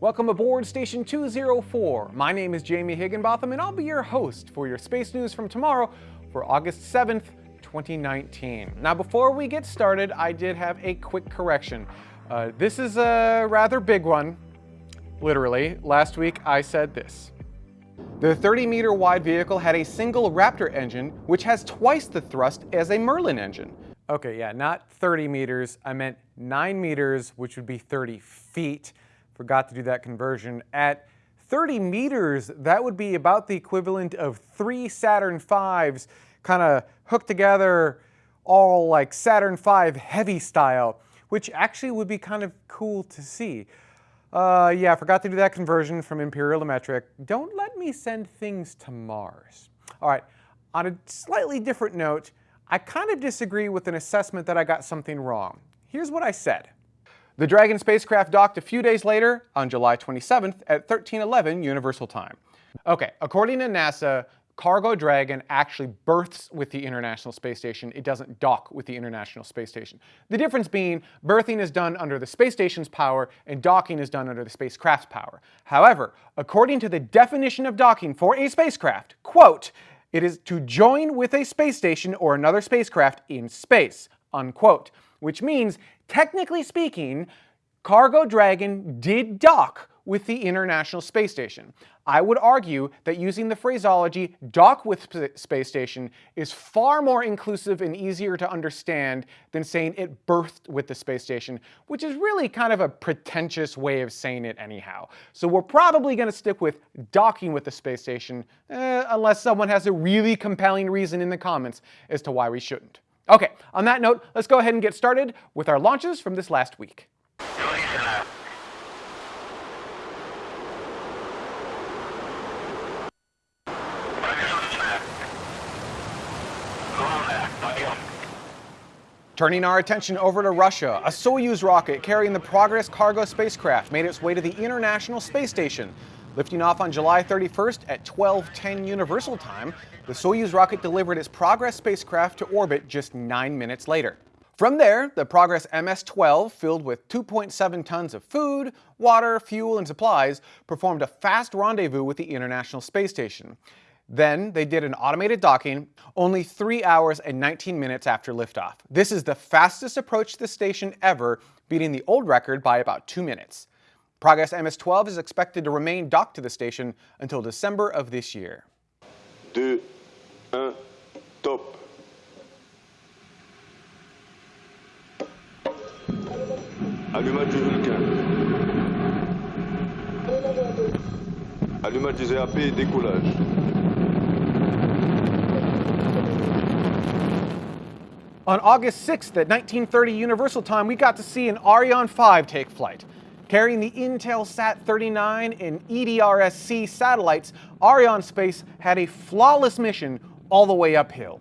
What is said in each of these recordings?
Welcome aboard Station 204. My name is Jamie Higginbotham and I'll be your host for your space news from tomorrow for August 7th, 2019. Now before we get started, I did have a quick correction. Uh, this is a rather big one, literally. Last week I said this. The 30 meter wide vehicle had a single Raptor engine, which has twice the thrust as a Merlin engine. Okay, yeah, not 30 meters, I meant 9 meters, which would be 30 feet. Forgot to do that conversion. At 30 meters, that would be about the equivalent of three Saturn V's kind of hooked together all like Saturn V heavy style, which actually would be kind of cool to see. Uh, yeah, forgot to do that conversion from imperial to metric. Don't let me send things to Mars. All right, on a slightly different note, I kind of disagree with an assessment that I got something wrong. Here's what I said. The Dragon spacecraft docked a few days later, on July 27th at 1311 Universal Time. Okay, according to NASA, Cargo Dragon actually berths with the International Space Station. It doesn't dock with the International Space Station. The difference being berthing is done under the space station's power and docking is done under the spacecraft's power. However, according to the definition of docking for a spacecraft, quote, it is to join with a space station or another spacecraft in space, unquote. Which means, technically speaking, Cargo Dragon did dock with the International Space Station. I would argue that using the phraseology dock with space station is far more inclusive and easier to understand than saying it berthed with the space station, which is really kind of a pretentious way of saying it anyhow. So we're probably going to stick with docking with the space station, eh, unless someone has a really compelling reason in the comments as to why we shouldn't. Okay, on that note, let's go ahead and get started with our launches from this last week. Turning our attention over to Russia, a Soyuz rocket carrying the Progress cargo spacecraft made its way to the International Space Station. Lifting off on July 31st at 12:10 Universal Time, the Soyuz rocket delivered its Progress spacecraft to orbit just 9 minutes later. From there, the Progress MS-12, filled with 2.7 tons of food, water, fuel, and supplies, performed a fast rendezvous with the International Space Station. Then they did an automated docking only 3 hours and 19 minutes after liftoff. This is the fastest approach to the station ever, beating the old record by about 2 minutes. Progress MS-12 is expected to remain docked to the station until December of this year. Deux, un, top. Allumage du Vulcain. Allumage des EAP et décollage. On August 6th at 1930 Universal Time, we got to see an Ariane 5 take flight. Carrying the Intelsat 39 and EDRSC satellites, satellites, Arianespace had a flawless mission all the way uphill.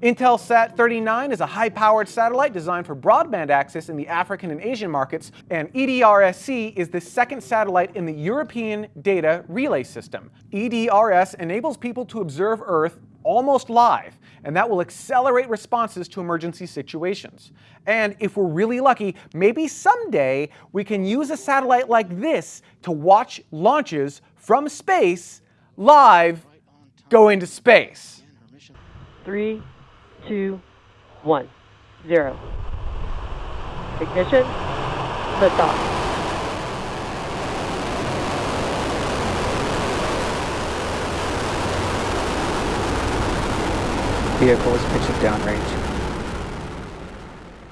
Intelsat 39 is a high-powered satellite designed for broadband access in the African and Asian markets, and EDRS-C is the second satellite in the European Data Relay System. EDRS enables people to observe Earth almost live, and that will accelerate responses to emergency situations. And if we're really lucky, maybe someday we can use a satellite like this to watch launches from space live go into space. Three, two, one, zero. Ignition, liftoff. Vehicle is pitching downrange.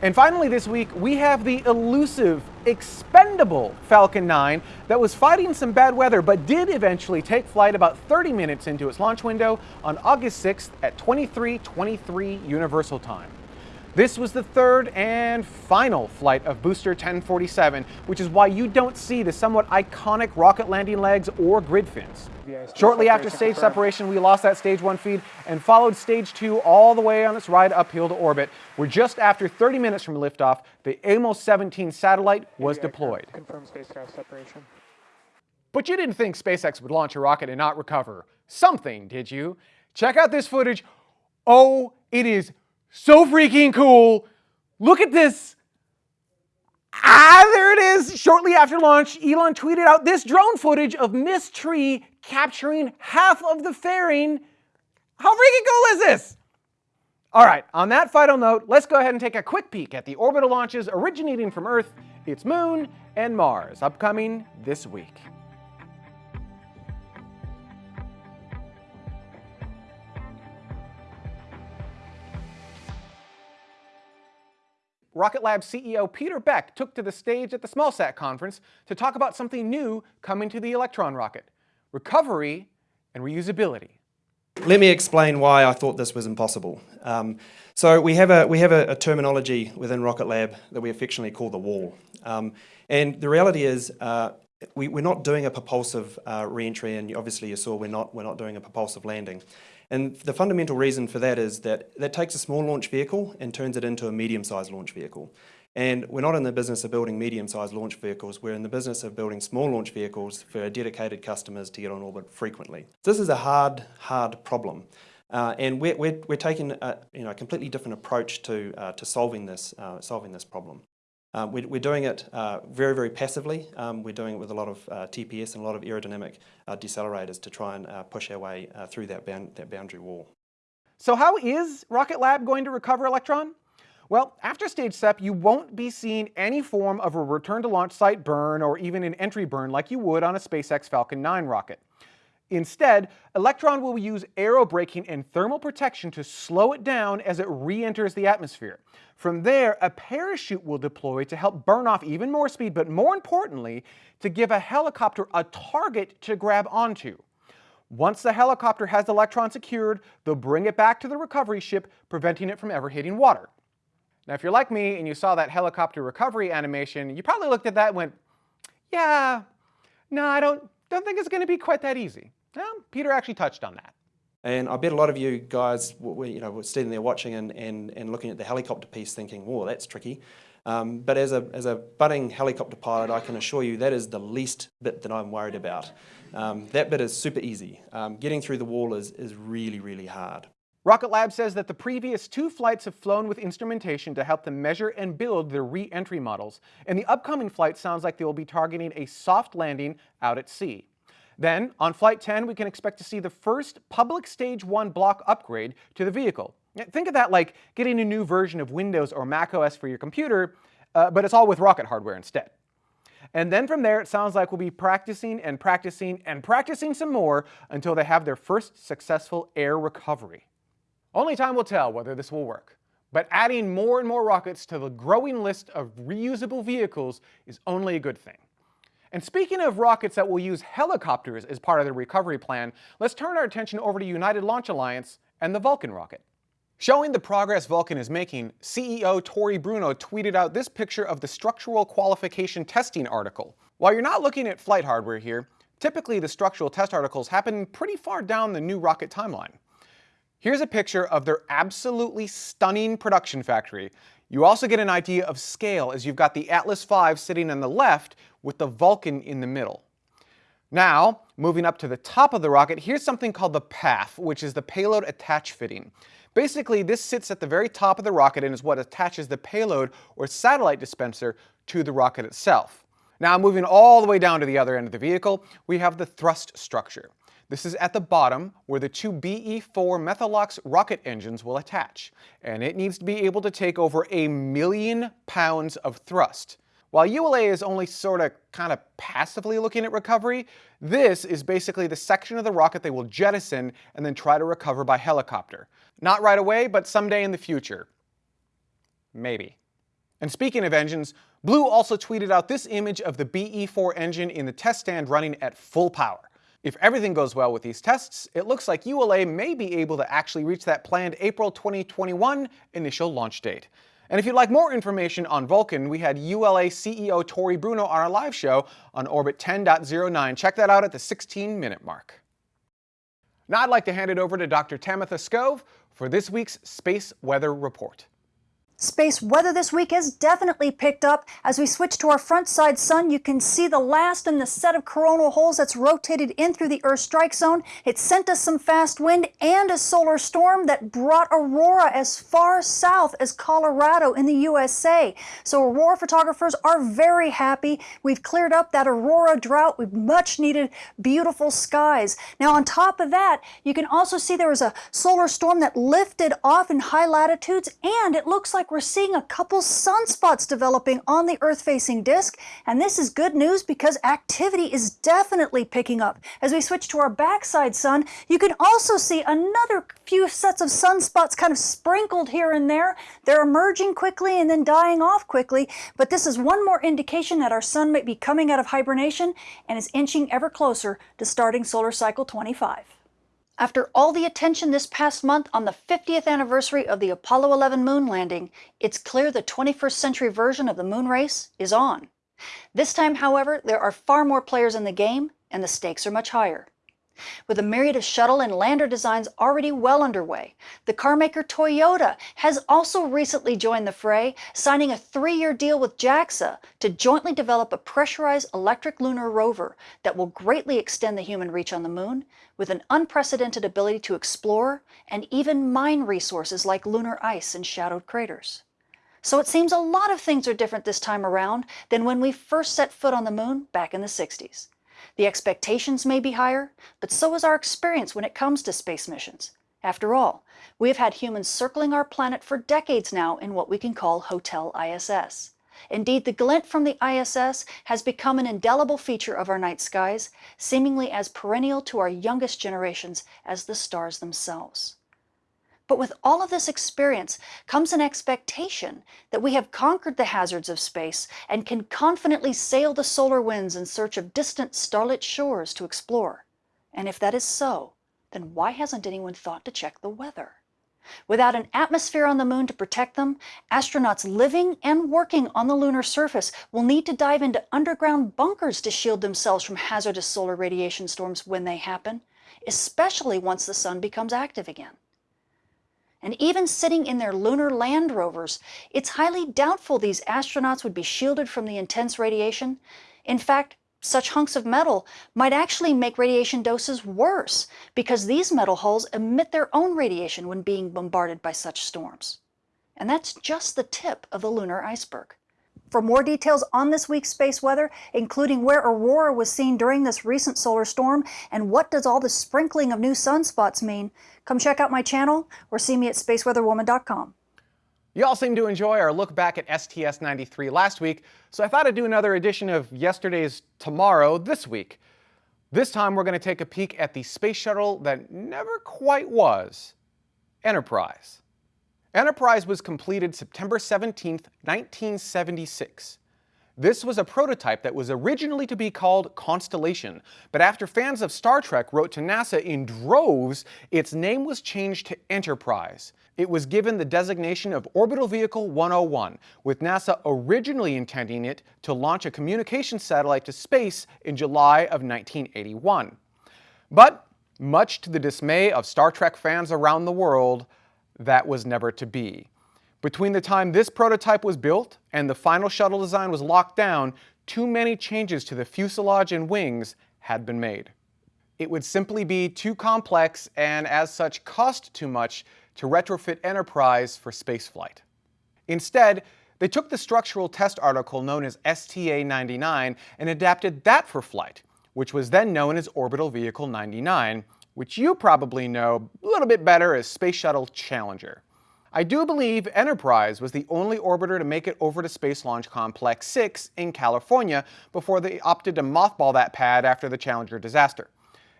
And finally this week, we have the elusive, expendable Falcon 9 that was fighting some bad weather but did eventually take flight about 30 minutes into its launch window on August 6th at 23:23 Universal Time. This was the third and final flight of Booster 1047, which is why you don't see the somewhat iconic rocket landing legs or grid fins. Shortly after stage separation, we lost that stage one feed and followed stage two all the way on its ride uphill to orbit, where just after 30 minutes from liftoff, the Amos 17 satellite was deployed. Confirm spacecraft separation. But you didn't think SpaceX would launch a rocket and not recover something, did you? Check out this footage. Oh, it is so freaking cool. Look at this Ah, there it is! Shortly after launch, Elon tweeted out this drone footage of Ms. Tree capturing half of the fairing. How freaking cool is this? All right, on that final note, let's go ahead and take a quick peek at the orbital launches originating from Earth, its moon, and Mars, upcoming this week. Rocket Lab CEO Peter Beck took to the stage at the SmallSat conference to talk about something new coming to the Electron rocket, recovery and reusability. Let me explain why I thought this was impossible. Um, so we have, a, we have a, a, terminology within Rocket Lab that we affectionately call the wall. Um, and the reality is uh, we, are not doing a propulsive uh, re-entry and obviously you saw we're not, we're not doing a propulsive landing. And the fundamental reason for that is that that takes a small launch vehicle and turns it into a medium-sized launch vehicle. And we're not in the business of building medium-sized launch vehicles, we're in the business of building small launch vehicles for dedicated customers to get on orbit frequently. This is a hard, hard problem. Uh, and we're, we're, we're, taking a you know, a completely different approach to, uh, to solving, this, uh, solving this problem. Uh, we, are doing it uh, very, very passively. Um, we're doing it with a lot of uh, TPS and a lot of aerodynamic decelerators to try and push our way through that, bound, that boundary wall. So how is Rocket Lab going to recover Electron? Well, after stage SEP, you won't be seeing any form of a return to launch site burn or even an entry burn like you would on a SpaceX Falcon 9 rocket. Instead, Electron will use aerobraking and thermal protection to slow it down as it re-enters the atmosphere. From there, a parachute will deploy to help burn off even more speed, but more importantly, to give a helicopter a target to grab onto. Once the helicopter has Electron secured, they'll bring it back to the recovery ship, preventing it from ever hitting water. Now, if you're like me and you saw that helicopter recovery animation, you probably looked at that and went, yeah, no, I don't, don't think it's going to be quite that easy. Well, Peter actually touched on that. And I bet a lot of you guys were, you know, were sitting there watching and, and, and looking at the helicopter piece thinking, whoa, that's tricky. Um, but as a, as a budding helicopter pilot, I can assure you that is the least bit that I'm worried about. Um, that bit is super easy. Um, getting through the wall is, is really, really hard. Rocket Lab says that the previous two flights have flown with instrumentation to help them measure and build their re-entry models, and the upcoming flight sounds like they will be targeting a soft landing out at sea. Then, on Flight 10, we can expect to see the first public Stage 1 block upgrade to the vehicle. Think of that like getting a new version of Windows or Mac OS for your computer, uh, but it's all with rocket hardware instead. And then from there, it sounds like we'll be practicing and practicing and practicing some more until they have their first successful air recovery. Only time will tell whether this will work. But adding more and more rockets to the growing list of reusable vehicles is only a good thing. And speaking of rockets that will use helicopters as part of the recovery plan, let's turn our attention over to United Launch Alliance and the Vulcan rocket. Showing the progress Vulcan is making, CEO Tory Bruno tweeted out this picture of the structural qualification testing article. While you're not looking at flight hardware here, typically the structural test articles happen pretty far down the new rocket timeline. Here's a picture of their absolutely stunning production factory. You also get an idea of scale as you've got the Atlas V sitting on the left with the Vulcan in the middle. Now, moving up to the top of the rocket, here's something called the PAF, which is the payload attach fitting. Basically, this sits at the very top of the rocket and is what attaches the payload or satellite dispenser to the rocket itself. Now, moving all the way down to the other end of the vehicle, we have the thrust structure. This is at the bottom where the two BE-4 Methalox rocket engines will attach, and it needs to be able to take over a million pounds of thrust. While ULA is only sort of kind of passively looking at recovery, this is basically the section of the rocket they will jettison and then try to recover by helicopter. Not right away, but someday in the future. Maybe. And speaking of engines, Blue also tweeted out this image of the BE-4 engine in the test stand running at full power. If everything goes well with these tests, it looks like ULA may be able to actually reach that planned April 2021 initial launch date. And if you'd like more information on Vulcan, we had ULA CEO Tory Bruno on our live show on Orbit 10.09. Check that out at the 16 minute mark. Now I'd like to hand it over to Dr. Tamitha Skov for this week's Space Weather Report. Space weather this week has definitely picked up. As we switch to our front side sun, you can see the last in the set of coronal holes that's rotated in through the Earth strike zone. It sent us some fast wind and a solar storm that brought aurora as far south as Colorado in the USA. So aurora photographers are very happy. We've cleared up that aurora drought with much needed beautiful skies. Now on top of that, you can also see there was a solar storm that lifted off in high latitudes and it looks like we're seeing a couple sunspots developing on the Earth-facing disk, and this is good news because activity is definitely picking up. As we switch to our backside sun, you can also see another few sets of sunspots kind of sprinkled here and there. They're emerging quickly and then dying off quickly, but this is one more indication that our sun might be coming out of hibernation and is inching ever closer to starting solar cycle 25. After all the attention this past month on the 50th anniversary of the Apollo 11 moon landing, it's clear the 21st century version of the moon race is on. This time, however, there are far more players in the game and the stakes are much higher. With a myriad of shuttle and lander designs already well underway, the carmaker Toyota has also recently joined the fray, signing a three-year deal with JAXA to jointly develop a pressurized electric lunar rover that will greatly extend the human reach on the moon with an unprecedented ability to explore and even mine resources like lunar ice and shadowed craters. So it seems a lot of things are different this time around than when we first set foot on the moon back in the 60s. The expectations may be higher, but so is our experience when it comes to space missions. After all, we have had humans circling our planet for decades now in what we can call Hotel ISS. Indeed, the glint from the ISS has become an indelible feature of our night skies, seemingly as perennial to our youngest generations as the stars themselves. But with all of this experience comes an expectation that we have conquered the hazards of space and can confidently sail the solar winds in search of distant starlit shores to explore. And if that is so, then why hasn't anyone thought to check the weather? Without an atmosphere on the moon to protect them, astronauts living and working on the lunar surface will need to dive into underground bunkers to shield themselves from hazardous solar radiation storms when they happen, especially once the sun becomes active again. And even sitting in their lunar land rovers, it's highly doubtful these astronauts would be shielded from the intense radiation. In fact, such hunks of metal might actually make radiation doses worse because these metal hulls emit their own radiation when being bombarded by such storms. And that's just the tip of the lunar iceberg. For more details on this week's space weather, including where aurora was seen during this recent solar storm and what does all the sprinkling of new sunspots mean, come check out my channel or see me at spaceweatherwoman.com. You all seem to enjoy our look back at STS-93 last week, so I thought I'd do another edition of yesterday's Tomorrow this week. This time we're going to take a peek at the space shuttle that never quite was, Enterprise. Enterprise was completed September 17, 1976. This was a prototype that was originally to be called Constellation, but after fans of Star Trek wrote to NASA in droves, its name was changed to Enterprise. It was given the designation of Orbital Vehicle 101, with NASA originally intending it to launch a communications satellite to space in July of 1981. But, much to the dismay of Star Trek fans around the world, that was never to be. Between the time this prototype was built and the final shuttle design was locked down, too many changes to the fuselage and wings had been made. It would simply be too complex and as such cost too much to retrofit Enterprise for spaceflight. Instead, they took the structural test article known as STA-99 and adapted that for flight, which was then known as Orbital Vehicle 99, which you probably know a little bit better as Space Shuttle Challenger. I do believe Enterprise was the only orbiter to make it over to Space Launch Complex 6 in California before they opted to mothball that pad after the Challenger disaster.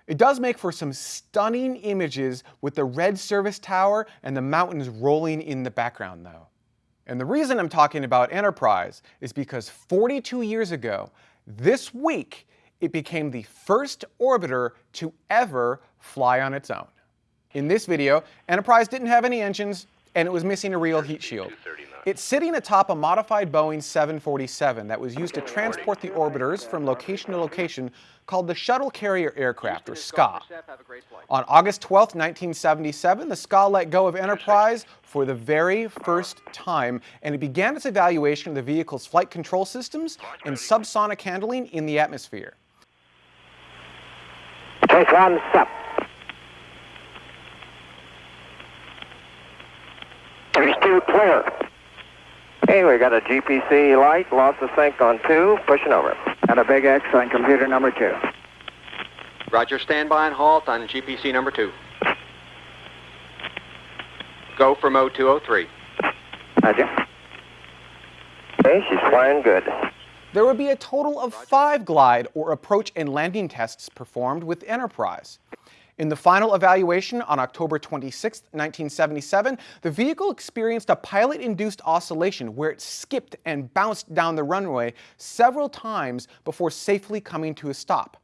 It does make for some stunning images with the red service tower and the mountains rolling in the background though. And the reason I'm talking about Enterprise is because 42 years ago, this week, it became the first orbiter to ever fly on its own. In this video, Enterprise didn't have any engines, and it was missing a real heat shield. It's sitting atop a modified Boeing 747 that was used to transport the orbiters from location to location called the Shuttle Carrier Aircraft, or SCA. On August 12, 1977, the SCA let go of Enterprise for the very first time, and it began its evaluation of the vehicle's flight control systems and subsonic handling in the atmosphere. Take one step. Three, two, clear. Hey, we got a GPC light, lost the sync on two, pushing over. And a big X on computer number two. Roger, standby and halt on GPC number two. Go for mode 203. Roger. Okay, she's flying good. There would be a total of five glide or approach and landing tests performed with Enterprise. In the final evaluation on October 26, 1977, the vehicle experienced a pilot-induced oscillation where it skipped and bounced down the runway several times before safely coming to a stop.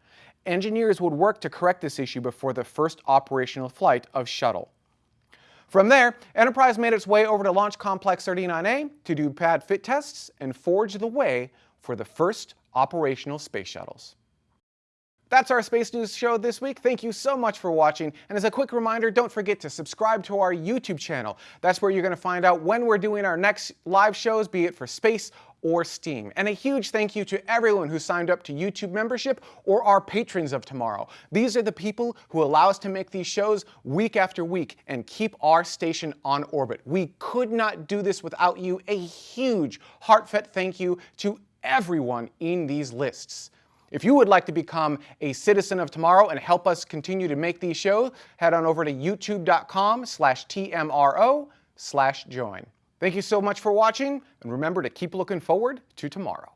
Engineers would work to correct this issue before the first operational flight of Shuttle. From there, Enterprise made its way over to Launch Complex 39A to do pad fit tests and forge the way for the first operational space shuttles. That's our Space News show this week. Thank you so much for watching. And as a quick reminder, don't forget to subscribe to our YouTube channel. That's where you're going to find out when we're doing our next live shows, be it for space or STEAM. And a huge thank you to everyone who signed up to YouTube membership or our patrons of tomorrow. These are the people who allow us to make these shows week after week and keep our station on orbit. We could not do this without you. A huge heartfelt thank you to everyone in these lists. If you would like to become a citizen of tomorrow and help us continue to make these shows, head on over to youtube.com slash TMRO slash join. Thank you so much for watching, and remember to keep looking forward to tomorrow.